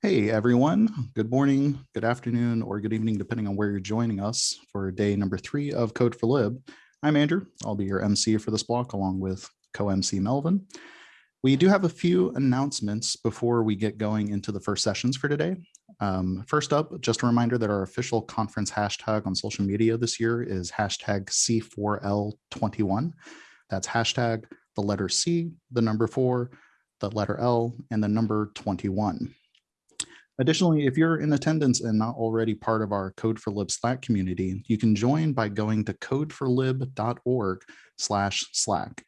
Hey everyone, good morning, good afternoon, or good evening, depending on where you're joining us for day number three of Code for Lib. I'm Andrew, I'll be your MC for this block along with co-MC Melvin. We do have a few announcements before we get going into the first sessions for today. Um, first up, just a reminder that our official conference hashtag on social media this year is hashtag C4L21. That's hashtag the letter C, the number four, the letter L, and the number 21. Additionally, if you're in attendance and not already part of our Code for Lib Slack community, you can join by going to codeforlib.org slash Slack.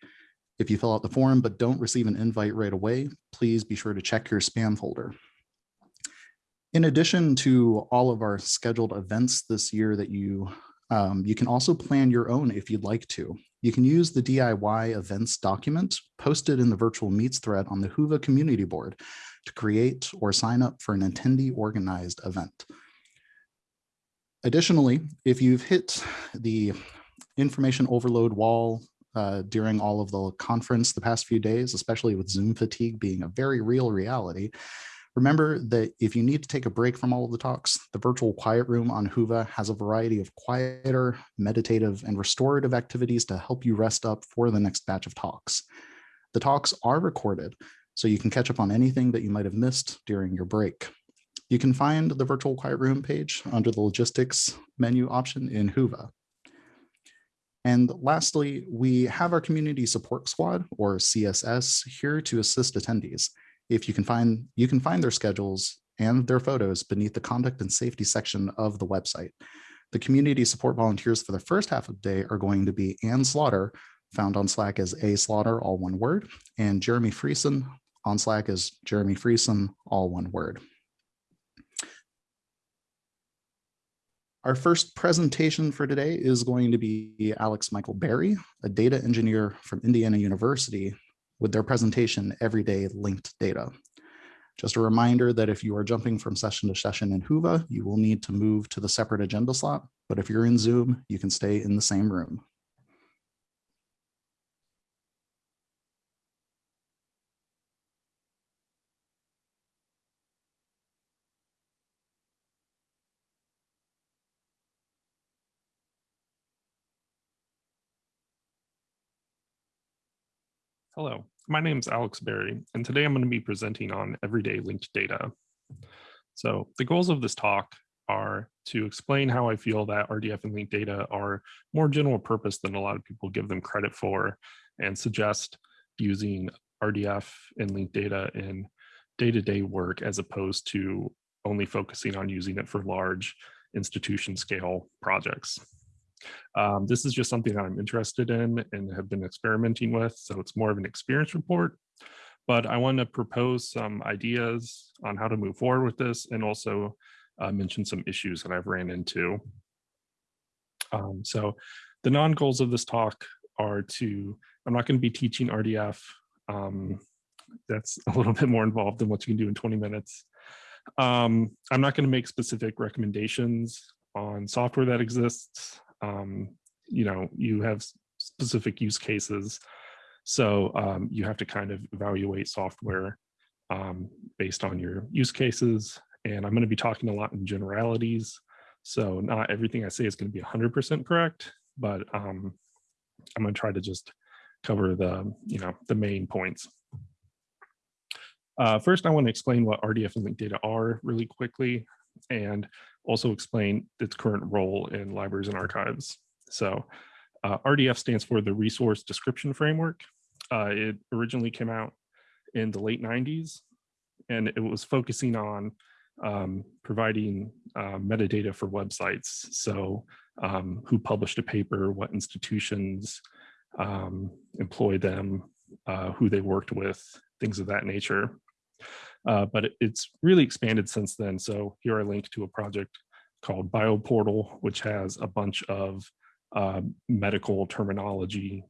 If you fill out the form but don't receive an invite right away, please be sure to check your spam folder. In addition to all of our scheduled events this year that you um, you can also plan your own if you'd like to. You can use the DIY events document posted in the virtual meets thread on the Whova community board to create or sign up for an attendee organized event. Additionally, if you've hit the information overload wall uh, during all of the conference the past few days, especially with Zoom fatigue being a very real reality, remember that if you need to take a break from all of the talks, the virtual quiet room on Whova has a variety of quieter, meditative, and restorative activities to help you rest up for the next batch of talks. The talks are recorded, so you can catch up on anything that you might have missed during your break. You can find the virtual quiet room page under the logistics menu option in Whova. And lastly, we have our community support squad or CSS here to assist attendees. If you can find, you can find their schedules and their photos beneath the conduct and safety section of the website. The community support volunteers for the first half of the day are going to be Ann Slaughter, found on Slack as A Slaughter, all one word, and Jeremy Friesen, on Slack is Jeremy Friesen, all one word. Our first presentation for today is going to be Alex Michael Berry, a data engineer from Indiana University with their presentation Everyday Linked Data. Just a reminder that if you are jumping from session to session in Whova, you will need to move to the separate agenda slot, but if you're in Zoom, you can stay in the same room. Hello, my name is Alex Berry, and today I'm going to be presenting on everyday linked data. So the goals of this talk are to explain how I feel that RDF and linked data are more general purpose than a lot of people give them credit for, and suggest using RDF and linked data in day-to-day -day work as opposed to only focusing on using it for large institution scale projects. Um, this is just something that I'm interested in and have been experimenting with, so it's more of an experience report. But I want to propose some ideas on how to move forward with this and also uh, mention some issues that I've ran into. Um, so the non-goals of this talk are to, I'm not going to be teaching RDF. Um, that's a little bit more involved than what you can do in 20 minutes. Um, I'm not going to make specific recommendations on software that exists um, you know, you have specific use cases. So um, you have to kind of evaluate software um, based on your use cases. And I'm going to be talking a lot in generalities. So not everything I say is going to be 100% correct, but um, I'm going to try to just cover the, you know, the main points. Uh, first, I want to explain what RDF and linked data are really quickly and also explain its current role in libraries and archives. So uh, RDF stands for the Resource Description Framework. Uh, it originally came out in the late 90s, and it was focusing on um, providing uh, metadata for websites. So um, who published a paper, what institutions um, employed them, uh, who they worked with, things of that nature. Uh, but it, it's really expanded since then. So here I link to a project called BioPortal, which has a bunch of uh, medical terminology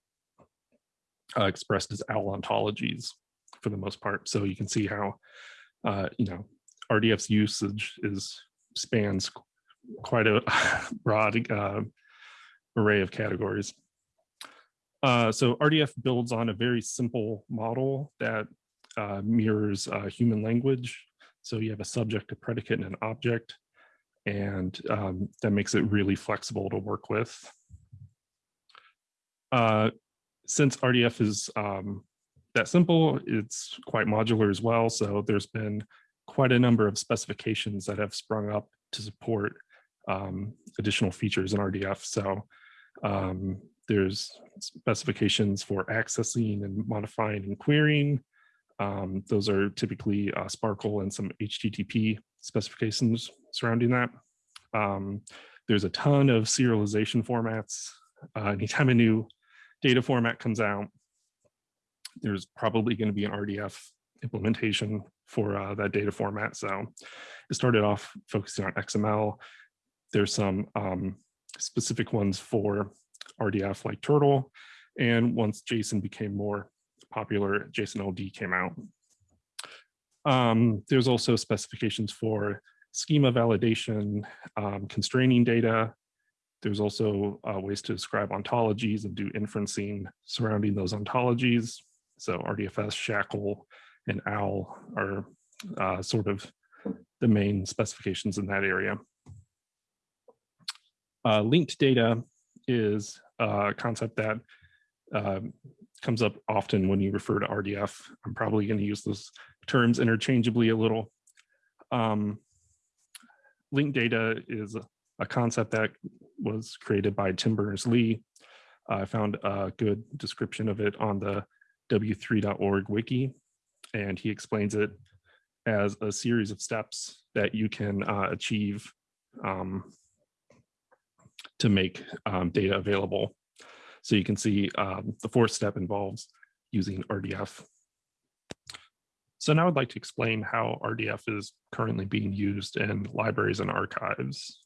uh, expressed as OWL ontologies for the most part. So you can see how, uh, you know, RDF's usage is spans quite a broad uh, array of categories. Uh, so RDF builds on a very simple model that uh, mirrors uh, human language. So you have a subject, a predicate, and an object, and um, that makes it really flexible to work with. Uh, since RDF is um, that simple, it's quite modular as well. So there's been quite a number of specifications that have sprung up to support um, additional features in RDF. So um, there's specifications for accessing and modifying and querying. Um, those are typically uh, SPARQL and some HTTP specifications surrounding that. Um, there's a ton of serialization formats. Uh, anytime a new data format comes out, there's probably going to be an RDF implementation for uh, that data format. So it started off focusing on XML. There's some um, specific ones for RDF like Turtle. And once JSON became more popular, JSON LD came out. Um, there's also specifications for schema validation, um, constraining data. There's also uh, ways to describe ontologies and do inferencing surrounding those ontologies. So RDFS, SHACL, and OWL are uh, sort of the main specifications in that area. Uh, linked data is a concept that uh, comes up often when you refer to RDF. I'm probably going to use those terms interchangeably a little. Um, linked data is a concept that was created by Tim Berners-Lee. I found a good description of it on the w3.org wiki, and he explains it as a series of steps that you can uh, achieve um, to make um, data available. So you can see um, the fourth step involves using RDF. So now I'd like to explain how RDF is currently being used in libraries and archives.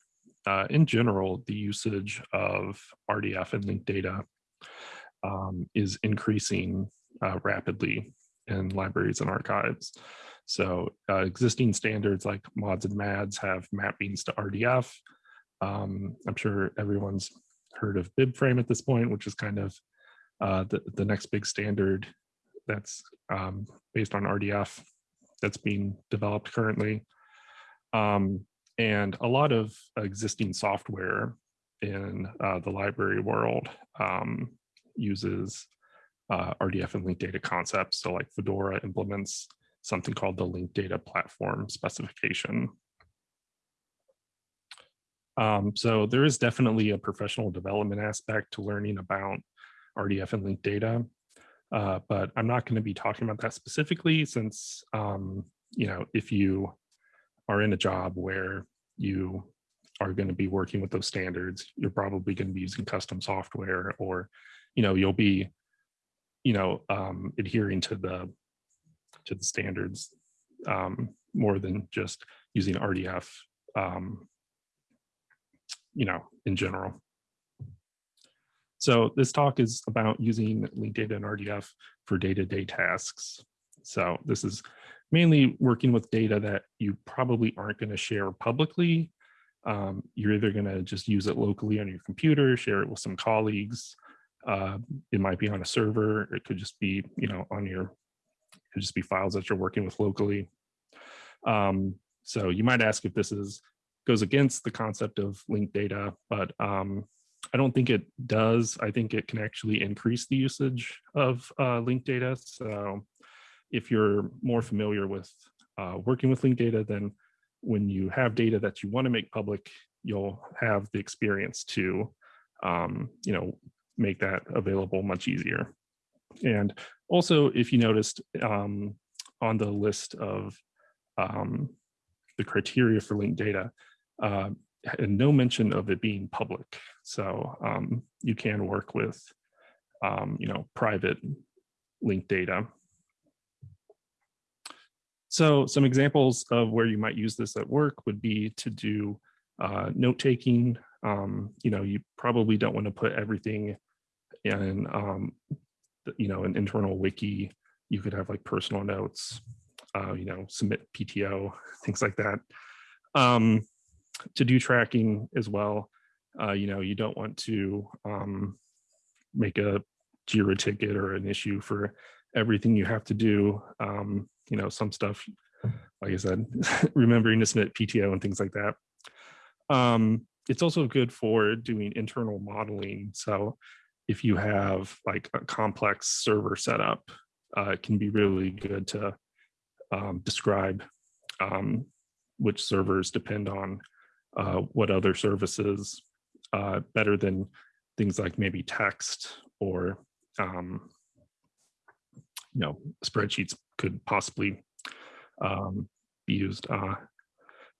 Uh, in general, the usage of RDF and linked data um, is increasing uh, rapidly in libraries and archives. So uh, existing standards like mods and mads have mappings to RDF. Um, I'm sure everyone's heard of BibFrame at this point, which is kind of uh, the, the next big standard that's um, based on RDF that's being developed currently. Um, and a lot of existing software in uh, the library world um, uses uh, RDF and linked data concepts. So like Fedora implements something called the linked data platform specification. Um, so there is definitely a professional development aspect to learning about RDF and linked data, uh, but I'm not going to be talking about that specifically since, um, you know, if you are in a job where you are going to be working with those standards, you're probably going to be using custom software or, you know, you'll be, you know, um, adhering to the to the standards um, more than just using RDF um, you know, in general. So this talk is about using linked data and RDF for day-to-day -day tasks. So this is mainly working with data that you probably aren't going to share publicly. Um, you're either going to just use it locally on your computer, share it with some colleagues. Uh, it might be on a server. It could just be, you know, on your, it could just be files that you're working with locally. Um, so you might ask if this is goes against the concept of linked data, but um, I don't think it does. I think it can actually increase the usage of uh, linked data. So if you're more familiar with uh, working with linked data, then when you have data that you want to make public, you'll have the experience to, um, you know, make that available much easier. And also, if you noticed um, on the list of um, the criteria for linked data, uh, and no mention of it being public. So um, you can work with, um, you know, private linked data. So some examples of where you might use this at work would be to do uh, note taking. Um, you know, you probably don't want to put everything in, um, you know, an internal wiki. You could have like personal notes, uh, you know, submit PTO, things like that. Um, to do tracking as well. Uh, you know, you don't want to um, make a JIRA ticket or an issue for everything you have to do. Um, you know, some stuff like I said, remembering to submit PTO and things like that. Um, it's also good for doing internal modeling. So if you have like a complex server setup, uh, it can be really good to um, describe um, which servers depend on uh, what other services uh, better than things like maybe text or um, you know spreadsheets could possibly um, be used uh,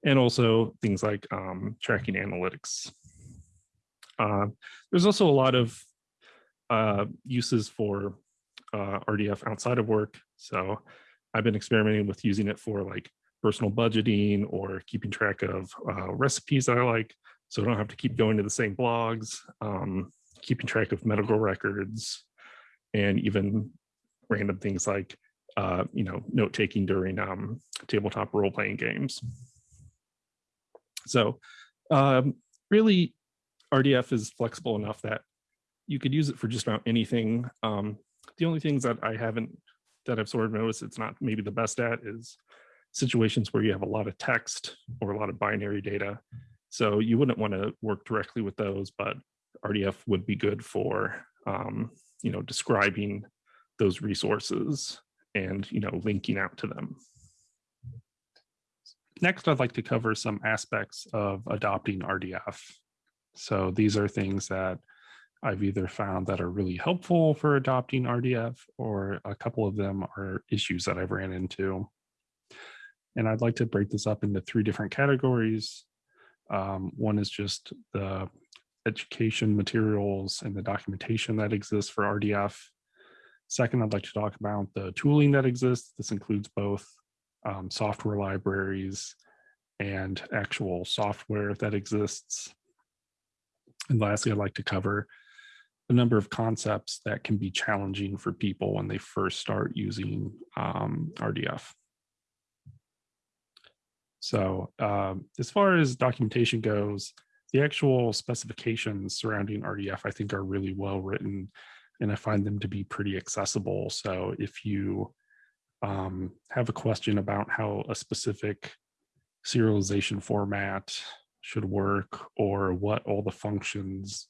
and also things like um, tracking analytics. Uh, there's also a lot of uh, uses for uh, RDF outside of work. So I've been experimenting with using it for like personal budgeting or keeping track of uh, recipes that I like. So I don't have to keep going to the same blogs, um, keeping track of medical records, and even random things like, uh, you know, note taking during um, tabletop role playing games. So um, really, RDF is flexible enough that you could use it for just about anything. Um, the only things that I haven't, that I've sort of noticed it's not maybe the best at is situations where you have a lot of text or a lot of binary data. So you wouldn't want to work directly with those, but RDF would be good for, um, you know, describing those resources and, you know, linking out to them. Next, I'd like to cover some aspects of adopting RDF. So these are things that I've either found that are really helpful for adopting RDF or a couple of them are issues that I've ran into. And I'd like to break this up into three different categories. Um, one is just the education materials and the documentation that exists for RDF. Second, I'd like to talk about the tooling that exists. This includes both um, software libraries and actual software that exists. And lastly, I'd like to cover a number of concepts that can be challenging for people when they first start using um, RDF. So um, as far as documentation goes, the actual specifications surrounding RDF, I think are really well written and I find them to be pretty accessible. So if you um, have a question about how a specific serialization format should work or what all the functions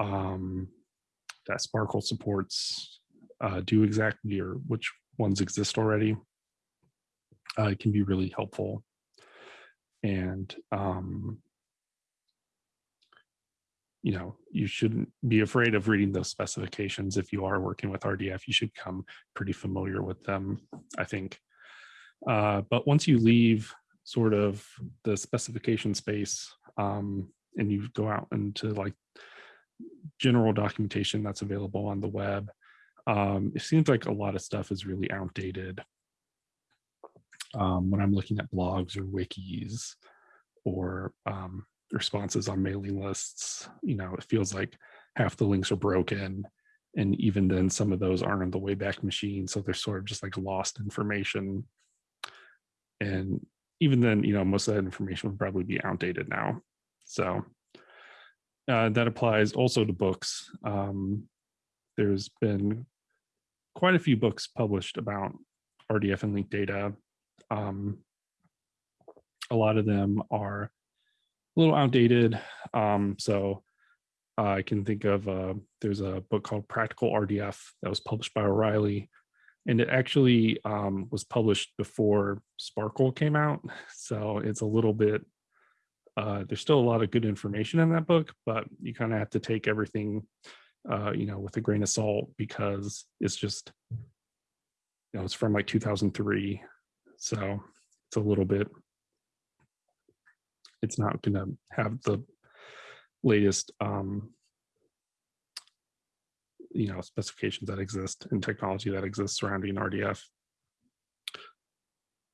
um, that SPARQL supports uh, do exactly or which ones exist already, uh, it can be really helpful. And, um, you know, you shouldn't be afraid of reading those specifications. If you are working with RDF, you should come pretty familiar with them, I think. Uh, but once you leave sort of the specification space um, and you go out into like general documentation that's available on the web, um, it seems like a lot of stuff is really outdated um, when I'm looking at blogs or wikis or um, responses on mailing lists, you know, it feels like half the links are broken. And even then some of those aren't on the Wayback Machine. So they're sort of just like lost information. And even then, you know, most of that information would probably be outdated now. So uh, that applies also to books. Um, there's been quite a few books published about RDF and linked data. Um, a lot of them are a little outdated. Um, so I can think of, uh, there's a book called Practical RDF that was published by O'Reilly. And it actually um, was published before SPARQL came out. So it's a little bit, uh, there's still a lot of good information in that book, but you kind of have to take everything, uh, you know, with a grain of salt because it's just, you know, it's from like 2003. So it's a little bit it's not going to have the latest um, you know specifications that exist and technology that exists surrounding RDF.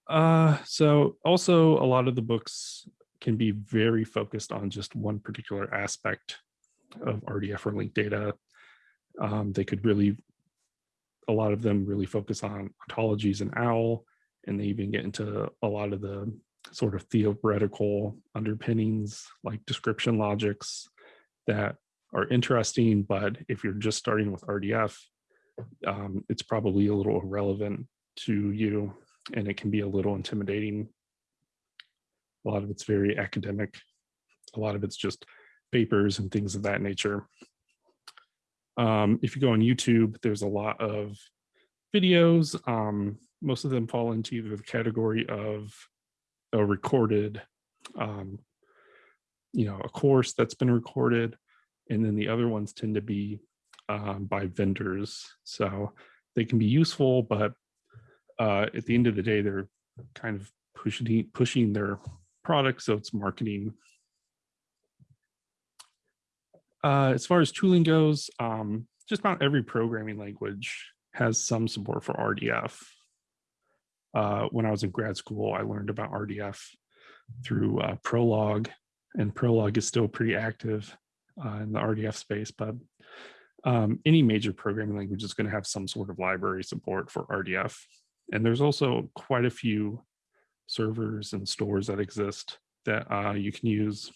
Uh, so also a lot of the books can be very focused on just one particular aspect of RDF or linked data. Um, they could really, a lot of them really focus on ontologies and OWL, and they even get into a lot of the sort of theoretical underpinnings like description logics that are interesting, but if you're just starting with RDF, um, it's probably a little irrelevant to you. and it can be a little intimidating. A lot of it's very academic. A lot of it's just papers and things of that nature. Um, if you go on YouTube, there's a lot of videos. Um, most of them fall into either the category of a recorded, um, you know, a course that's been recorded, and then the other ones tend to be um, by vendors. So they can be useful, but uh, at the end of the day, they're kind of pushing pushing their product, so it's marketing. Uh, as far as tooling goes, um, just about every programming language has some support for RDF. Uh, when I was in grad school, I learned about RDF through uh, Prolog, and Prolog is still pretty active uh, in the RDF space, but um, any major programming language is going to have some sort of library support for RDF. And there's also quite a few servers and stores that exist that uh, you can use.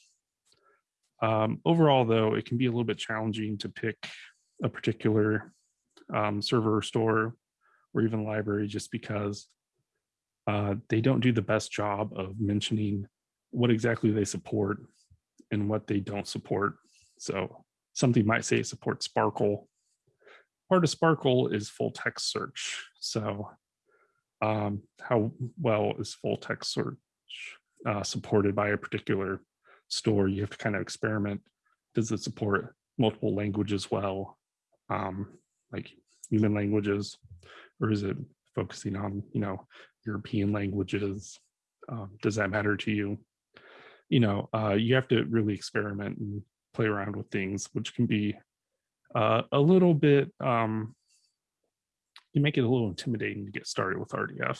Um, overall, though, it can be a little bit challenging to pick a particular um, server or store or even library just because uh, they don't do the best job of mentioning what exactly they support and what they don't support. So something might say it supports SPARQL. Part of SPARQL is full text search. So um, how well is full text search uh, supported by a particular store? You have to kind of experiment. Does it support multiple languages well, um, like human languages, or is it focusing on, you know, European languages? Um, does that matter to you? You know, uh, you have to really experiment and play around with things, which can be uh, a little bit um, you make it a little intimidating to get started with RDF.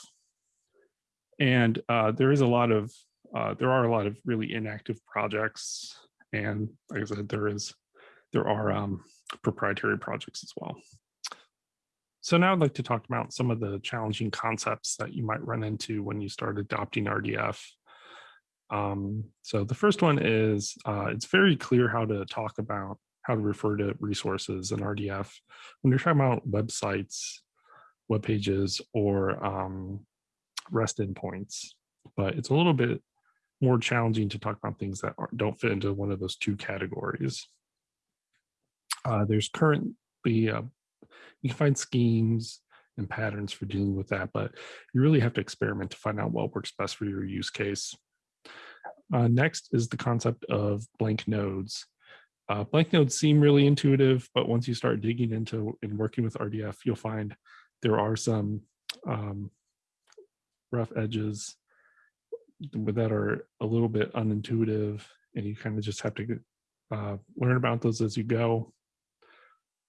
And uh, there is a lot of, uh, there are a lot of really inactive projects. And like I said, there is, there are um, proprietary projects as well. So now I'd like to talk about some of the challenging concepts that you might run into when you start adopting RDF. Um, so the first one is uh, it's very clear how to talk about how to refer to resources in RDF. When you're talking about websites, web pages or um, REST endpoints, but it's a little bit more challenging to talk about things that don't fit into one of those two categories. Uh, there's currently, uh, you can find schemes and patterns for dealing with that, but you really have to experiment to find out what works best for your use case. Uh, next is the concept of blank nodes. Uh, blank nodes seem really intuitive, but once you start digging into and working with RDF, you'll find there are some um, rough edges that are a little bit unintuitive and you kind of just have to uh, learn about those as you go.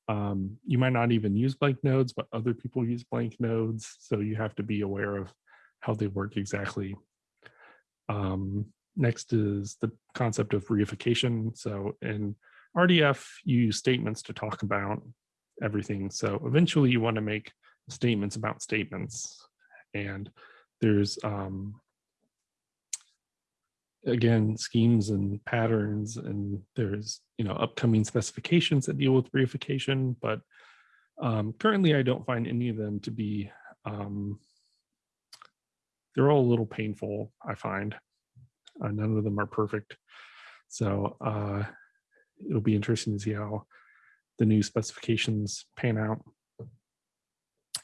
Um, you might not even use blank nodes, but other people use blank nodes. So you have to be aware of how they work exactly. Um, next is the concept of reification. So in RDF, you use statements to talk about everything. So eventually you want to make statements about statements. And there's, um, again, schemes and patterns, and there's, you know, upcoming specifications that deal with reification, but um, currently I don't find any of them to be, um, they're all a little painful, I find. Uh, none of them are perfect. So uh, it'll be interesting to see how the new specifications pan out.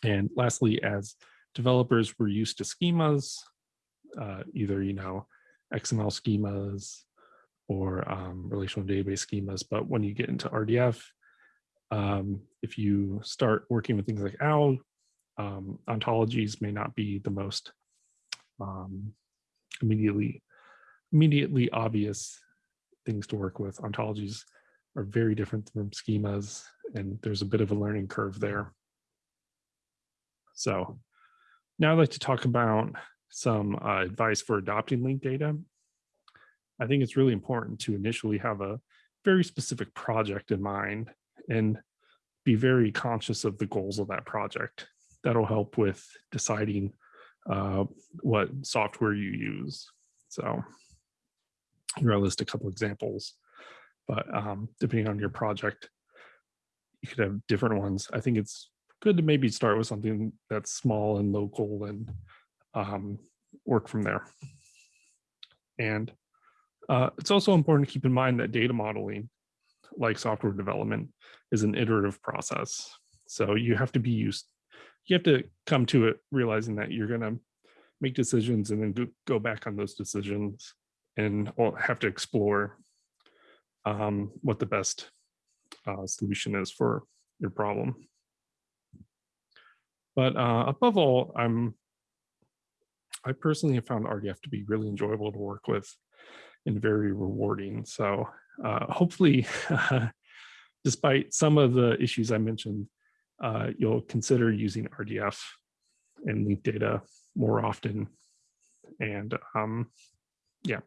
And lastly, as developers were used to schemas, uh, either, you know, XML schemas or um, relational database schemas. But when you get into RDF, um, if you start working with things like OWL, um, ontologies may not be the most um, immediately immediately obvious things to work with. Ontologies are very different from schemas, and there's a bit of a learning curve there. So now I'd like to talk about some uh, advice for adopting linked data. I think it's really important to initially have a very specific project in mind and be very conscious of the goals of that project. That'll help with deciding uh, what software you use. So here I'll list a couple examples, but um, depending on your project, you could have different ones. I think it's good to maybe start with something that's small and local and um, work from there. And uh, it's also important to keep in mind that data modeling, like software development, is an iterative process. So you have to be used, you have to come to it realizing that you're going to make decisions and then go, back on those decisions and have to explore um, what the best uh, solution is for your problem. But uh, above all, I'm I personally have found RDF to be really enjoyable to work with and very rewarding. So uh, hopefully, despite some of the issues I mentioned, uh, you'll consider using RDF and linked data more often. And um, yeah,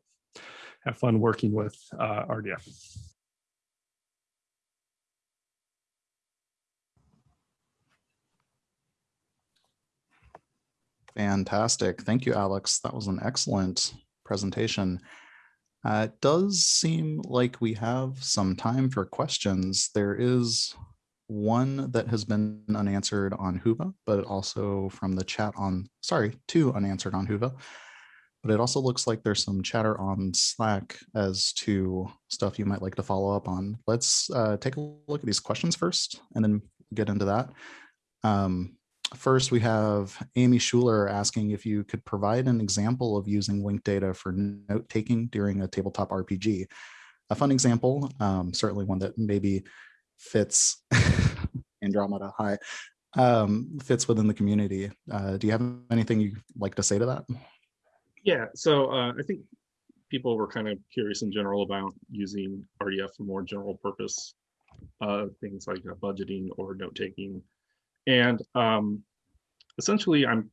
have fun working with uh, RDF. Fantastic. Thank you, Alex. That was an excellent presentation. Uh, it does seem like we have some time for questions. There is one that has been unanswered on Whova, but also from the chat on, sorry, two unanswered on Whova. But it also looks like there's some chatter on Slack as to stuff you might like to follow up on. Let's uh, take a look at these questions first and then get into that. Um, First, we have Amy Schuler asking if you could provide an example of using linked data for note taking during a tabletop RPG. A fun example, um, certainly one that maybe fits Andromeda High, um, fits within the community. Uh, do you have anything you'd like to say to that? Yeah, so uh, I think people were kind of curious in general about using RDF for more general purpose uh, things like uh, budgeting or note taking. And um, essentially, I'm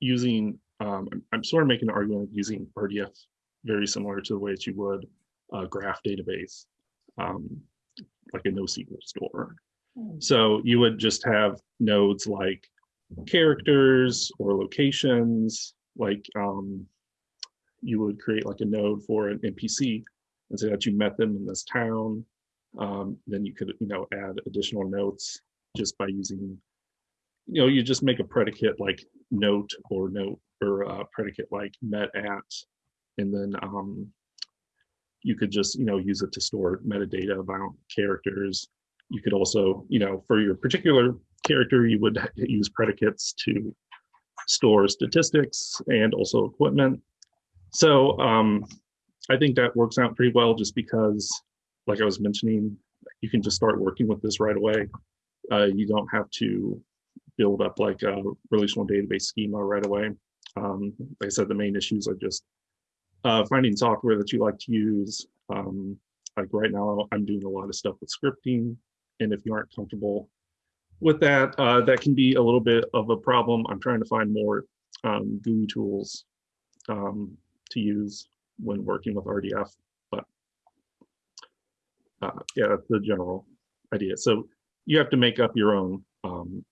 using, um, I'm, I'm sort of making an argument of using RDF very similar to the way that you would a graph database, um, like a NoSQL store. So you would just have nodes like characters or locations, like um, you would create like a node for an NPC and say that you met them in this town. Um, then you could, you know, add additional notes just by using you know, you just make a predicate like note or note or a predicate like met at, and then um, you could just, you know, use it to store metadata about characters. You could also, you know, for your particular character, you would use predicates to store statistics and also equipment. So um, I think that works out pretty well just because, like I was mentioning, you can just start working with this right away. Uh, you don't have to build up like a relational database schema right away. Um, like I said, the main issues are just uh, finding software that you like to use. Um, like right now, I'm doing a lot of stuff with scripting. And if you aren't comfortable with that, uh, that can be a little bit of a problem. I'm trying to find more um, GUI tools um, to use when working with RDF. But uh, yeah, that's the general idea. So you have to make up your own um,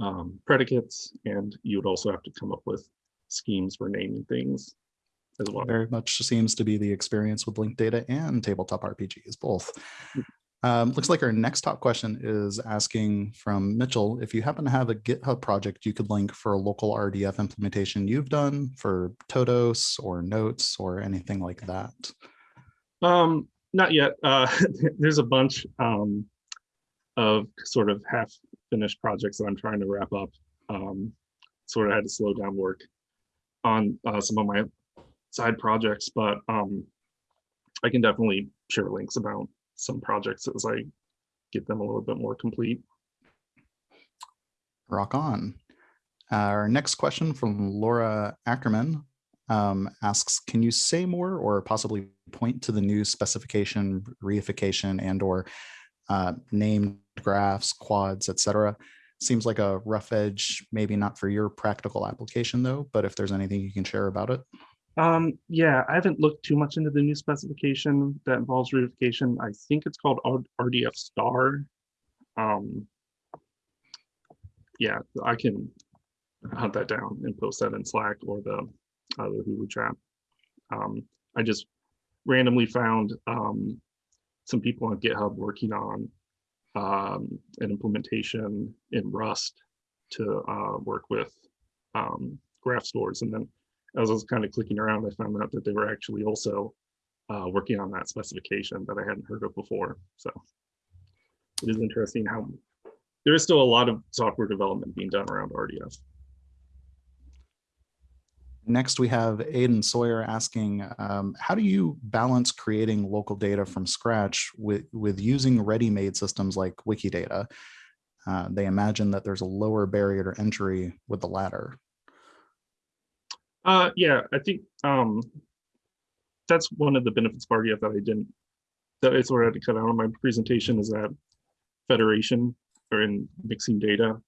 um, predicates, and you would also have to come up with schemes for naming things as well. Very much seems to be the experience with linked data and tabletop RPGs, both. Um, looks like our next top question is asking from Mitchell, if you happen to have a GitHub project you could link for a local RDF implementation you've done for Todos or Notes or anything like that. Um, not yet. Uh, there's a bunch um, of sort of half finished projects that I'm trying to wrap up. Um, sort of had to slow down work on uh, some of my side projects, but um, I can definitely share links about some projects as I get them a little bit more complete. Rock on. Our next question from Laura Ackerman um, asks, can you say more or possibly point to the new specification, reification, and or uh, named graphs, quads, etc. Seems like a rough edge, maybe not for your practical application though, but if there's anything you can share about it. Um, yeah, I haven't looked too much into the new specification that involves reification. I think it's called RDF star. Um, yeah, I can hunt that down and post that in Slack or the, uh, Whova chat. Um, I just randomly found um, some people on GitHub working on um, an implementation in Rust to uh, work with um, graph stores. And then as I was kind of clicking around, I found out that they were actually also uh, working on that specification that I hadn't heard of before. So it is interesting how there is still a lot of software development being done around RDF. Next, we have Aiden Sawyer asking, um, how do you balance creating local data from scratch with, with using ready-made systems like Wikidata? Uh, they imagine that there's a lower barrier to entry with the latter. Uh, yeah, I think um, that's one of the benefits of RDF that I didn't, that I sort of had to cut out of my presentation is that federation or in mixing data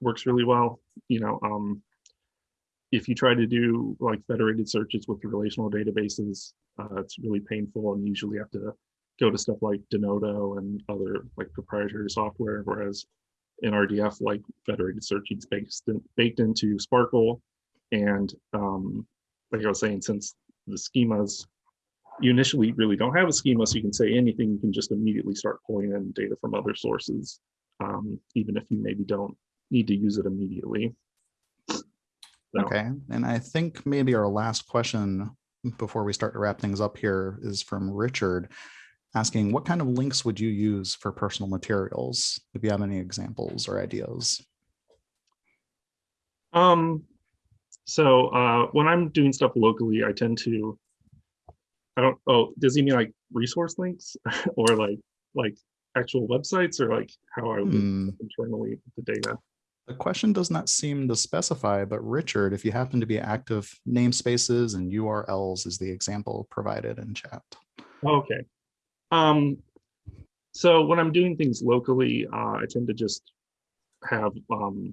works really well. You know, um, if you try to do like federated searches with relational databases, uh, it's really painful and you usually have to go to stuff like Denodo and other like proprietary software. Whereas in RDF, like federated searching is baked, in, baked into SPARQL. And um, like I was saying, since the schemas, you initially really don't have a schema, so you can say anything, you can just immediately start pulling in data from other sources, um, even if you maybe don't need to use it immediately. So, Okay, and I think maybe our last question before we start to wrap things up here is from Richard asking what kind of links would you use for personal materials? If you have any examples or ideas. Um, so uh, when I'm doing stuff locally, I tend to, I don't, oh, does he mean like resource links or like, like actual websites or like how I would Hmm. internally the data? The question does not seem to specify, but Richard, if you happen to be active, namespaces and URLs is the example provided in chat. Okay. Um, so when I'm doing things locally, uh, I tend to just have, um,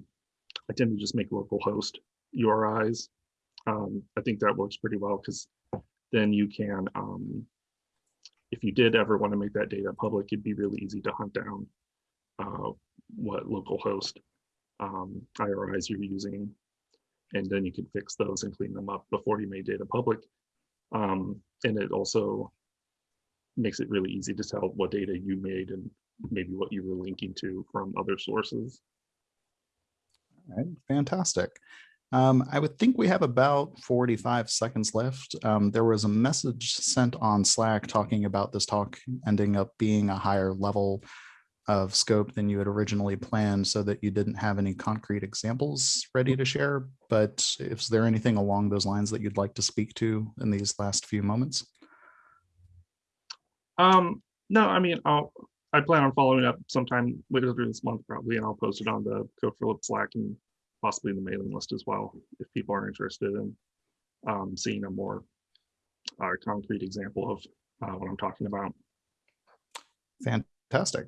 I tend to just make local host URIs. Um, I think that works pretty well because then you can, um, if you did ever want to make that data public, it'd be really easy to hunt down uh, what local host um, IRIs you're using. And then you can fix those and clean them up before you made data public. Um, and it also makes it really easy to tell what data you made and maybe what you were linking to from other sources. All right, fantastic. Um, I would think we have about 45 seconds left. Um, there was a message sent on Slack talking about this talk ending up being a higher level of scope than you had originally planned so that you didn't have any concrete examples ready to share. But is there anything along those lines that you'd like to speak to in these last few moments? Um, no, I mean, I'll, I plan on following up sometime later this month probably, and I'll post it on the Code for Lib Slack and possibly the mailing list as well, if people are interested in um, seeing a more uh, concrete example of uh, what I'm talking about. Fantastic.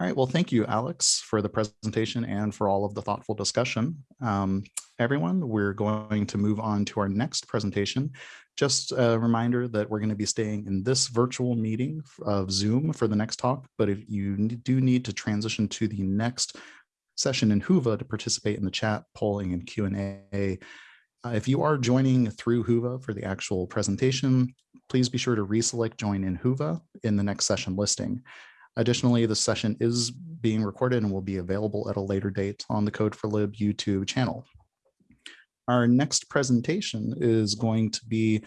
All right, well, thank you, Alex, for the presentation and for all of the thoughtful discussion. Um, everyone, we're going to move on to our next presentation. Just a reminder that we're going to be staying in this virtual meeting of Zoom for the next talk, but if you do need to transition to the next session in Whova to participate in the chat, polling, and Q&A, uh, if you are joining through Whova for the actual presentation, please be sure to reselect join in Whova in the next session listing. Additionally, the session is being recorded and will be available at a later date on the Code for Lib YouTube channel. Our next presentation is going to be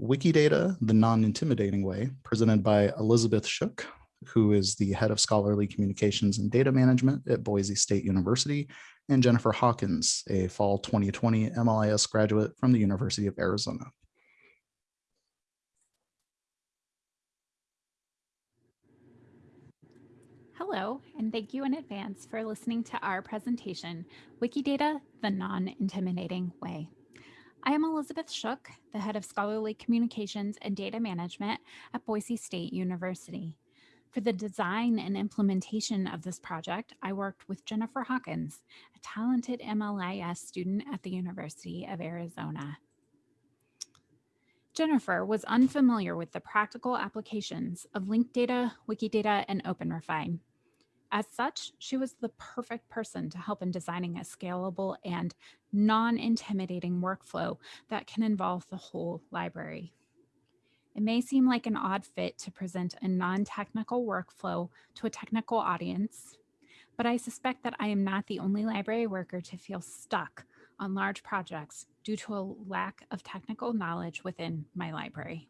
Wikidata, the non-intimidating way, presented by Elizabeth Shook, who is the head of scholarly communications and data management at Boise State University, and Jennifer Hawkins, a fall 2020 MLIS graduate from the University of Arizona. Hello, and thank you in advance for listening to our presentation, Wikidata, the Non-Intimidating Way. I am Elizabeth Shook, the head of scholarly communications and data management at Boise State University. For the design and implementation of this project, I worked with Jennifer Hawkins, a talented MLIS student at the University of Arizona. Jennifer was unfamiliar with the practical applications of linked data, Wikidata, and OpenRefine. As such, she was the perfect person to help in designing a scalable and non-intimidating workflow that can involve the whole library. It may seem like an odd fit to present a non-technical workflow to a technical audience, but I suspect that I am not the only library worker to feel stuck on large projects due to a lack of technical knowledge within my library.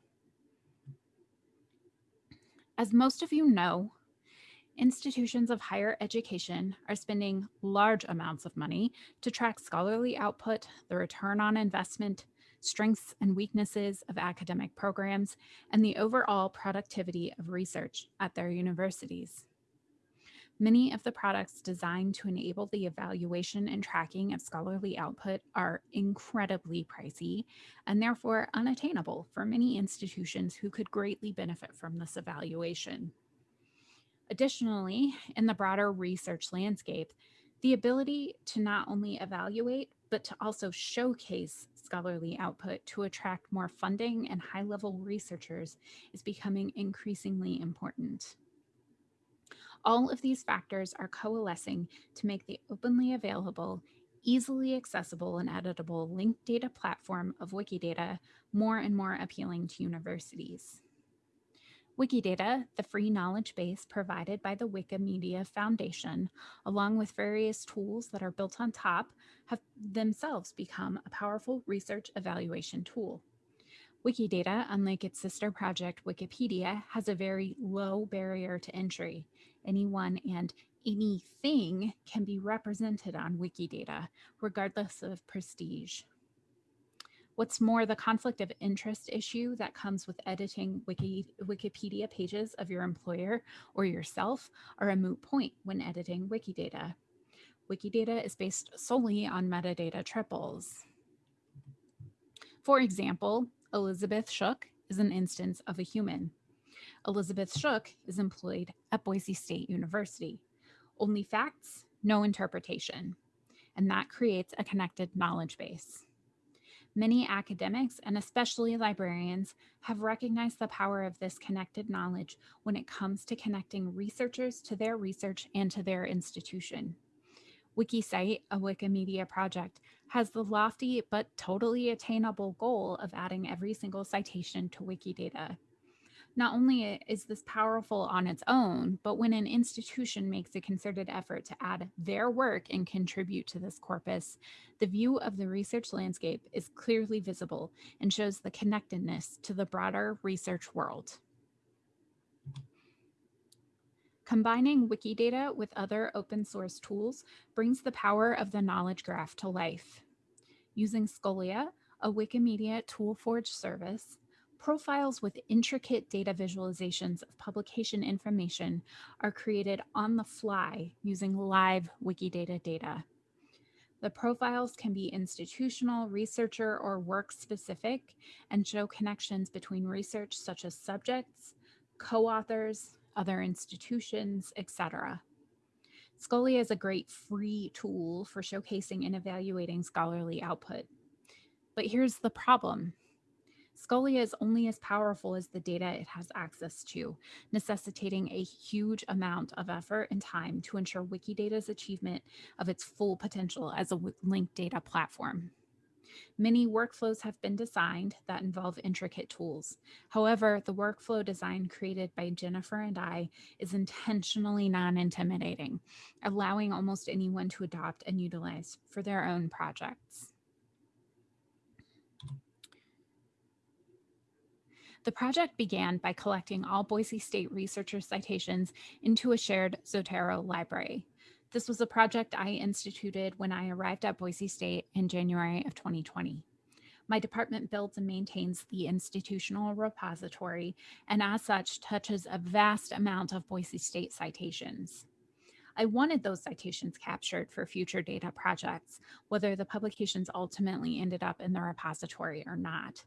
As most of you know, institutions of higher education are spending large amounts of money to track scholarly output, the return on investment, strengths and weaknesses of academic programs, and the overall productivity of research at their universities. Many of the products designed to enable the evaluation and tracking of scholarly output are incredibly pricey and therefore unattainable for many institutions who could greatly benefit from this evaluation. Additionally, in the broader research landscape, the ability to not only evaluate, but to also showcase scholarly output to attract more funding and high level researchers is becoming increasingly important. All of these factors are coalescing to make the openly available, easily accessible and editable linked data platform of Wikidata more and more appealing to universities. Wikidata, the free knowledge base provided by the Wikimedia Foundation, along with various tools that are built on top, have themselves become a powerful research evaluation tool. Wikidata, unlike its sister project Wikipedia, has a very low barrier to entry. Anyone and anything can be represented on Wikidata, regardless of prestige. What's more, the conflict of interest issue that comes with editing Wiki, Wikipedia pages of your employer or yourself are a moot point when editing Wikidata. Wikidata is based solely on metadata triples. For example, Elizabeth Shook is an instance of a human. Elizabeth Shook is employed at Boise State University. Only facts, no interpretation. And that creates a connected knowledge base. Many academics, and especially librarians, have recognized the power of this connected knowledge when it comes to connecting researchers to their research and to their institution. WikiCite, a Wikimedia project, has the lofty but totally attainable goal of adding every single citation to Wikidata. Not only is this powerful on its own, but when an institution makes a concerted effort to add their work and contribute to this corpus, the view of the research landscape is clearly visible and shows the connectedness to the broader research world. Combining Wikidata with other open source tools brings the power of the knowledge graph to life. Using Scholia, a Wikimedia Toolforge service, Profiles with intricate data visualizations of publication information are created on the fly using live Wikidata data. The profiles can be institutional, researcher, or work specific and show connections between research such as subjects, co-authors, other institutions, etc. Scholia is a great free tool for showcasing and evaluating scholarly output. But here's the problem. Scholia is only as powerful as the data it has access to, necessitating a huge amount of effort and time to ensure Wikidata's achievement of its full potential as a linked data platform. Many workflows have been designed that involve intricate tools. However, the workflow design created by Jennifer and I is intentionally non-intimidating, allowing almost anyone to adopt and utilize for their own projects. The project began by collecting all Boise State researcher citations into a shared Zotero library. This was a project I instituted when I arrived at Boise State in January of 2020. My department builds and maintains the institutional repository and as such touches a vast amount of Boise State citations. I wanted those citations captured for future data projects, whether the publications ultimately ended up in the repository or not.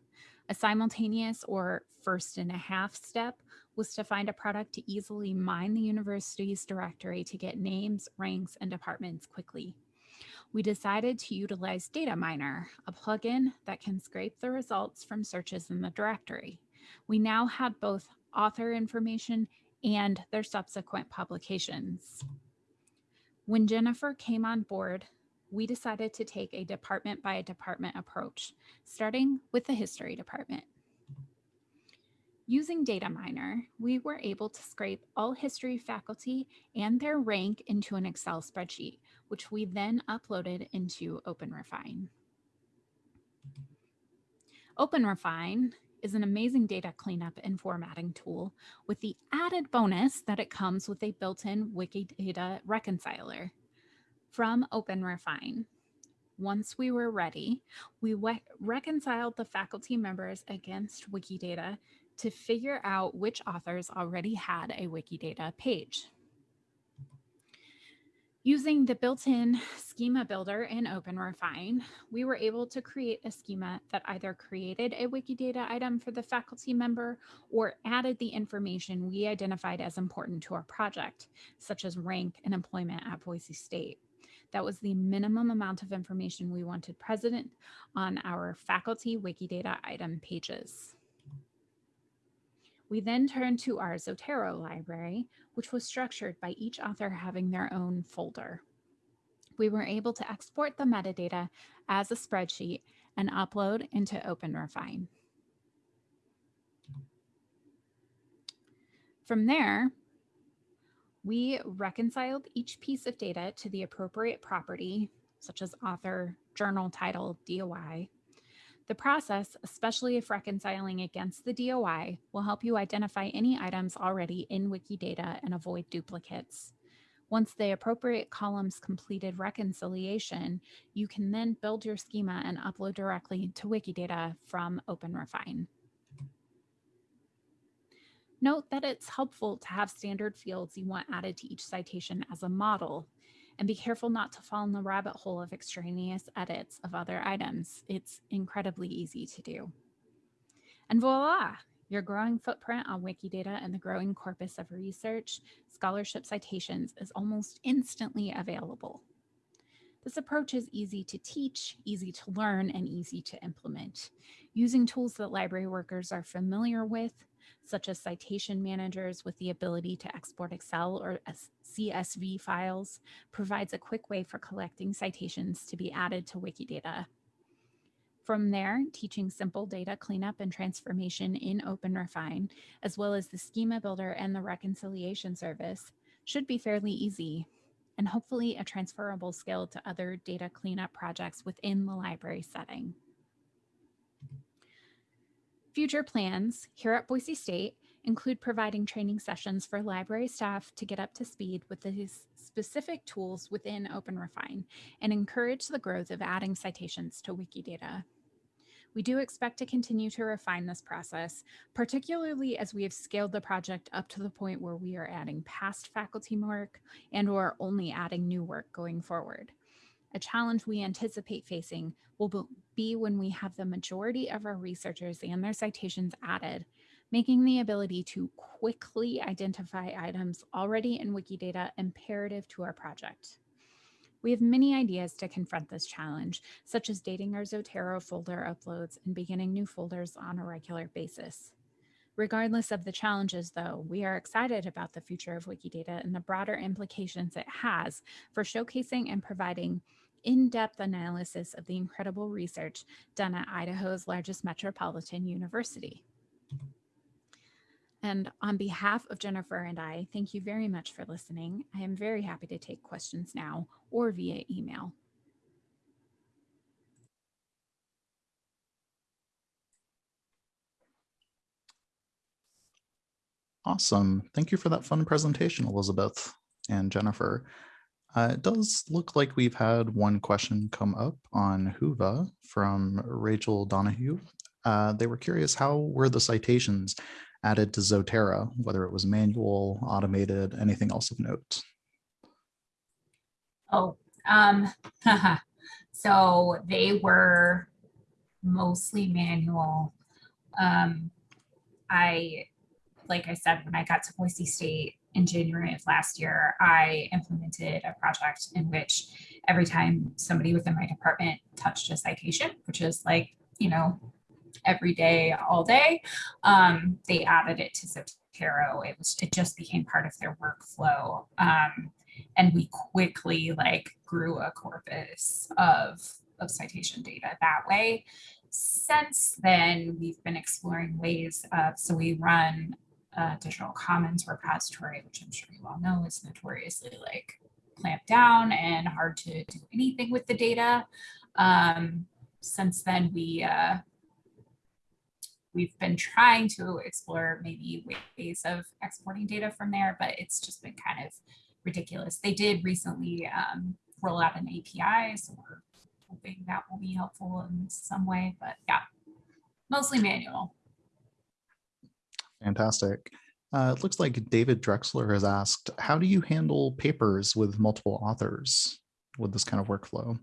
A simultaneous or first and a half step was to find a product to easily mine the university's directory to get names, ranks, and departments quickly. We decided to utilize Data Miner, a plugin that can scrape the results from searches in the directory. We now had both author information and their subsequent publications. When Jennifer came on board, we decided to take a department by department approach, starting with the history department. Using Data Miner, we were able to scrape all history faculty and their rank into an Excel spreadsheet, which we then uploaded into OpenRefine. OpenRefine is an amazing data cleanup and formatting tool with the added bonus that it comes with a built-in Wikidata reconciler from OpenRefine. Once we were ready, we reconciled the faculty members against Wikidata to figure out which authors already had a Wikidata page. Using the built-in schema builder in OpenRefine, we were able to create a schema that either created a Wikidata item for the faculty member or added the information we identified as important to our project, such as rank and employment at Boise State. That was the minimum amount of information we wanted present on our faculty Wikidata item pages. We then turned to our Zotero library, which was structured by each author having their own folder. We were able to export the metadata as a spreadsheet and upload into OpenRefine. From there, we reconciled each piece of data to the appropriate property, such as author, journal title, DOI, the process, especially if reconciling against the DOI, will help you identify any items already in Wikidata and avoid duplicates. Once the appropriate columns completed reconciliation, you can then build your schema and upload directly to Wikidata from OpenRefine. Note that it's helpful to have standard fields you want added to each citation as a model and be careful not to fall in the rabbit hole of extraneous edits of other items. It's incredibly easy to do. And voila, your growing footprint on Wikidata and the growing corpus of research, scholarship citations is almost instantly available. This approach is easy to teach, easy to learn, and easy to implement. Using tools that library workers are familiar with, such as citation managers with the ability to export Excel or CSV files, provides a quick way for collecting citations to be added to Wikidata. From there, teaching simple data cleanup and transformation in OpenRefine, as well as the schema builder and the reconciliation service, should be fairly easy and hopefully a transferable skill to other data cleanup projects within the library setting. Future plans here at Boise State include providing training sessions for library staff to get up to speed with these specific tools within OpenRefine and encourage the growth of adding citations to Wikidata. We do expect to continue to refine this process, particularly as we have scaled the project up to the point where we are adding past faculty work and or only adding new work going forward. A challenge we anticipate facing will be when we have the majority of our researchers and their citations added, making the ability to quickly identify items already in Wikidata imperative to our project. We have many ideas to confront this challenge, such as dating our Zotero folder uploads and beginning new folders on a regular basis. Regardless of the challenges, though, we are excited about the future of Wikidata and the broader implications it has for showcasing and providing in-depth analysis of the incredible research done at Idaho's largest metropolitan university. And on behalf of Jennifer and I, thank you very much for listening. I am very happy to take questions now or via email. Awesome. Thank you for that fun presentation, Elizabeth and Jennifer. Uh, it does look like we've had one question come up on Whova from Rachel Donahue. Uh, they were curious, how were the citations added to Zotero, whether it was manual, automated, anything else of note? Oh, um, so they were mostly manual. Um, I, like I said, when I got to Boise State, in January of last year, I implemented a project in which every time somebody within my department touched a citation, which is like, you know, every day, all day, um, they added it to Zotero. It was, it just became part of their workflow. Um, and we quickly like grew a corpus of, of citation data that way. since then, we've been exploring ways of, so we run a digital commons repository, which I'm sure you all know is notoriously like clamped down and hard to do anything with the data. Um, since then, we uh, we've been trying to explore maybe ways of exporting data from there, but it's just been kind of ridiculous. They did recently um, roll out an API, so we're hoping that will be helpful in some way, but yeah, mostly manual. Fantastic. Uh, it looks like David Drexler has asked, how do you handle papers with multiple authors with this kind of workflow?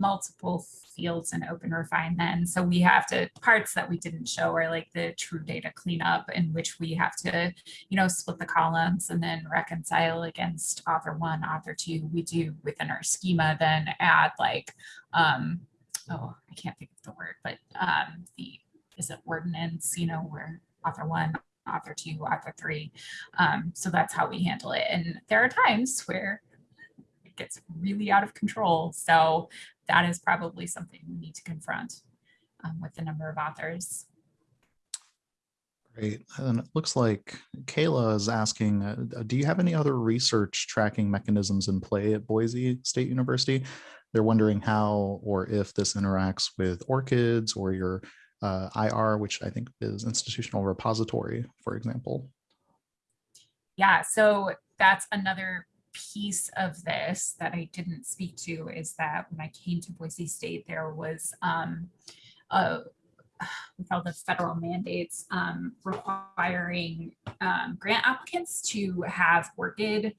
multiple fields in open refine then so we have to parts that we didn't show are like the true data cleanup in which we have to you know split the columns and then reconcile against author one author two we do within our schema then add like um oh i can't think of the word but um the is it ordinance you know where author one author two author three um so that's how we handle it and there are times where it gets really out of control so that is probably something we need to confront um, with the number of authors. Great. And it looks like Kayla is asking, uh, do you have any other research tracking mechanisms in play at Boise State University? They're wondering how or if this interacts with ORCIDs or your uh, IR, which I think is institutional repository, for example. Yeah, so that's another piece of this that I didn't speak to is that when I came to Boise State, there was um, a, with all the federal mandates um, requiring um, grant applicants to have ORCID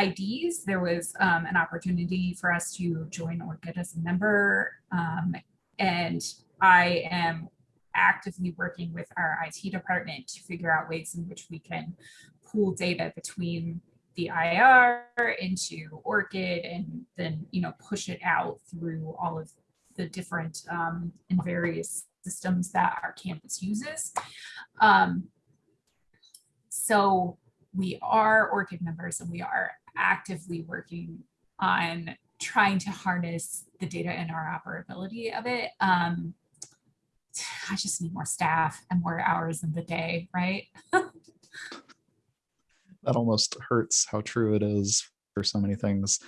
IDs. There was um, an opportunity for us to join ORCID as a member. Um, and I am actively working with our IT department to figure out ways in which we can pool data between the IR into ORCID and then, you know, push it out through all of the different um, and various systems that our campus uses. Um, so we are ORCID members and we are actively working on trying to harness the data and our operability of it. Um, I just need more staff and more hours in the day, right? that almost hurts how true it is for so many things.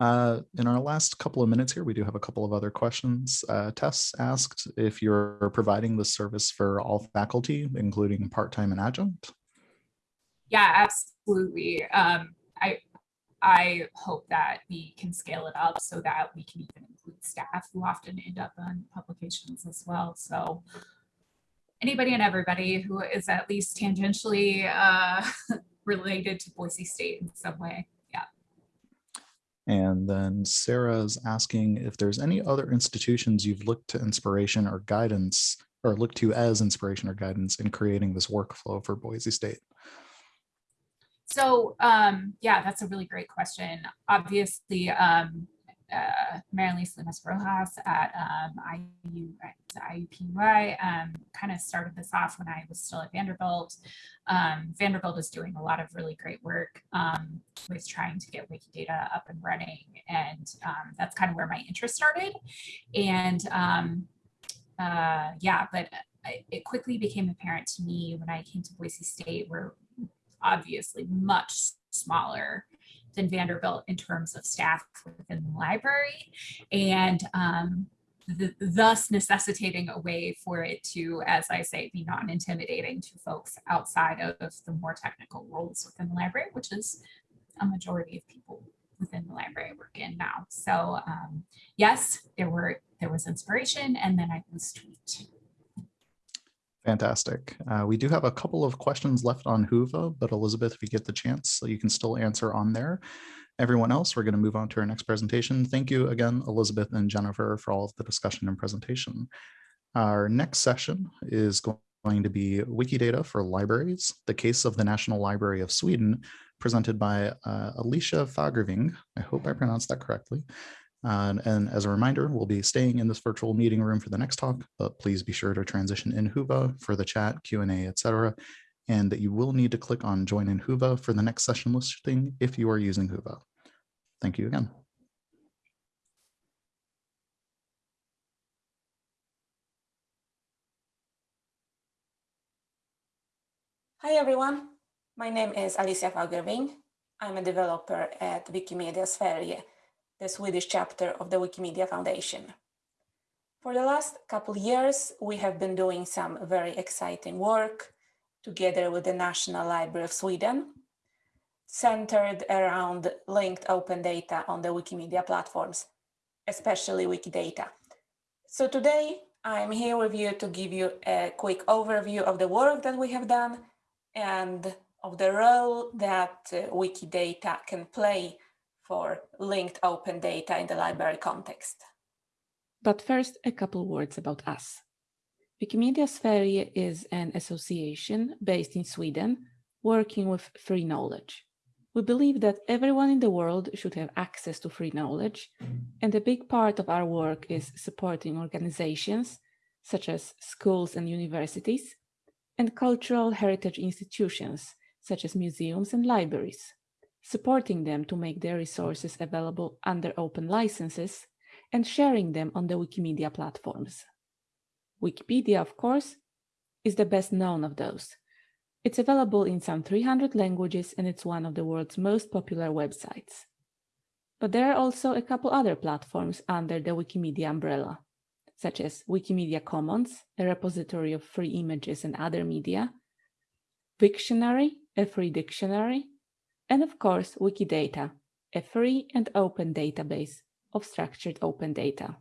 Uh, in our last couple of minutes here, we do have a couple of other questions. Uh, Tess asked if you're providing the service for all faculty, including part-time and adjunct. Yeah, absolutely. Um, I hope that we can scale it up so that we can even include staff who often end up on publications as well. So anybody and everybody who is at least tangentially uh, related to Boise State in some way. Yeah. And then Sarah is asking if there's any other institutions you've looked to inspiration or guidance or looked to as inspiration or guidance in creating this workflow for Boise State. So um, yeah, that's a really great question. Obviously, um, uh, Rojas at um, IU, IUPUI um, kind of started this off when I was still at Vanderbilt. Um, Vanderbilt is doing a lot of really great work um, with trying to get Wikidata up and running. And um, that's kind of where my interest started. And um, uh, yeah, but it quickly became apparent to me when I came to Boise State, we're obviously much smaller than Vanderbilt in terms of staff within the library and um, the, thus necessitating a way for it to, as I say, be non-intimidating to folks outside of the more technical roles within the library, which is a majority of people within the library work in now. So um, yes, there were there was inspiration and then I was tweaked. Fantastic. Uh, we do have a couple of questions left on Whova, but Elizabeth, if you get the chance, so you can still answer on there. Everyone else, we're going to move on to our next presentation. Thank you again, Elizabeth and Jennifer, for all of the discussion and presentation. Our next session is going to be Wikidata for Libraries, the case of the National Library of Sweden, presented by uh, Alicia Fagerving. I hope I pronounced that correctly. And, and, as a reminder, we'll be staying in this virtual meeting room for the next talk, but please be sure to transition in Whova for the chat, Q&A, etc., and that you will need to click on join in Whova for the next session listing if you are using Whova. Thank you again. Hi, everyone. My name is Alicia Fagerving. I'm a developer at Wikimedia Sverige the Swedish chapter of the Wikimedia Foundation. For the last couple years, we have been doing some very exciting work together with the National Library of Sweden, centered around linked open data on the Wikimedia platforms, especially Wikidata. So today, I'm here with you to give you a quick overview of the work that we have done and of the role that uh, Wikidata can play for linked open data in the library context. But first, a couple words about us. Wikimedia Sverige is an association based in Sweden working with free knowledge. We believe that everyone in the world should have access to free knowledge, and a big part of our work is supporting organizations such as schools and universities and cultural heritage institutions such as museums and libraries, supporting them to make their resources available under open licenses and sharing them on the Wikimedia platforms. Wikipedia, of course, is the best known of those. It's available in some 300 languages and it's one of the world's most popular websites. But there are also a couple other platforms under the Wikimedia umbrella, such as Wikimedia Commons, a repository of free images and other media, Wiktionary, a free dictionary, and of course Wikidata, a free and open database of structured open data.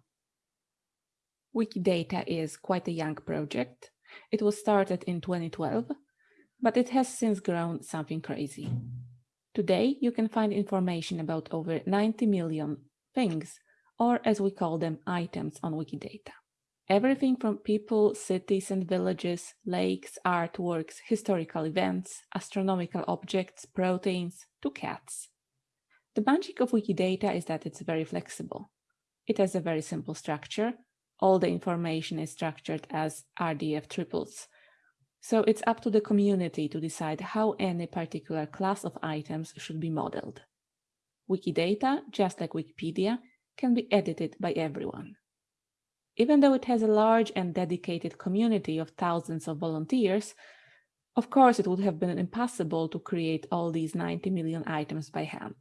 Wikidata is quite a young project. It was started in 2012, but it has since grown something crazy. Today, you can find information about over 90 million things, or as we call them, items on Wikidata. Everything from people, cities and villages, lakes, artworks, historical events, astronomical objects, proteins, to cats. The magic of Wikidata is that it's very flexible. It has a very simple structure. All the information is structured as RDF triples. So it's up to the community to decide how any particular class of items should be modeled. Wikidata, just like Wikipedia, can be edited by everyone. Even though it has a large and dedicated community of thousands of volunteers, of course it would have been impossible to create all these 90 million items by hand.